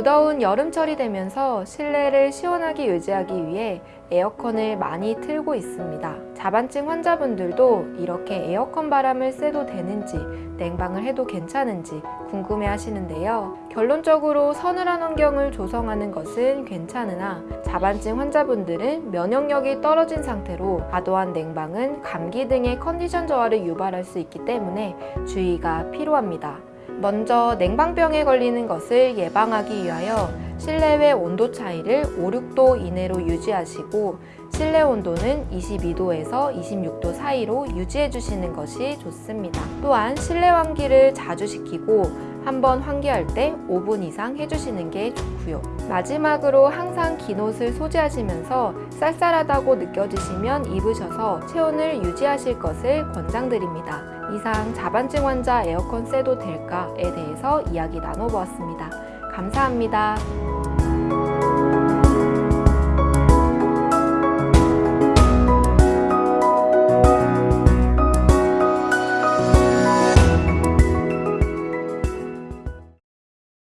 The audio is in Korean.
무더운 여름철이 되면서 실내를 시원하게 유지하기 위해 에어컨을 많이 틀고 있습니다. 자반증 환자분들도 이렇게 에어컨 바람을 쐬도 되는지 냉방을 해도 괜찮은지 궁금해 하시는데요. 결론적으로 서늘한 환경을 조성하는 것은 괜찮으나 자반증 환자분들은 면역력이 떨어진 상태로 과도한 냉방은 감기 등의 컨디션 저하를 유발할 수 있기 때문에 주의가 필요합니다. 먼저 냉방병에 걸리는 것을 예방하기 위하여 실내외 온도 차이를 5, 6도 이내로 유지하시고 실내 온도는 22도에서 26도 사이로 유지해 주시는 것이 좋습니다. 또한 실내 환기를 자주 시키고 한번 환기할 때 5분 이상 해주시는 게 좋고요. 마지막으로 항상 긴 옷을 소지하시면서 쌀쌀하다고 느껴지시면 입으셔서 체온을 유지하실 것을 권장드립니다. 이상 자반증 환자 에어컨 쐬도 될까에 대해서 이야기 나눠보았습니다. 감사합니다.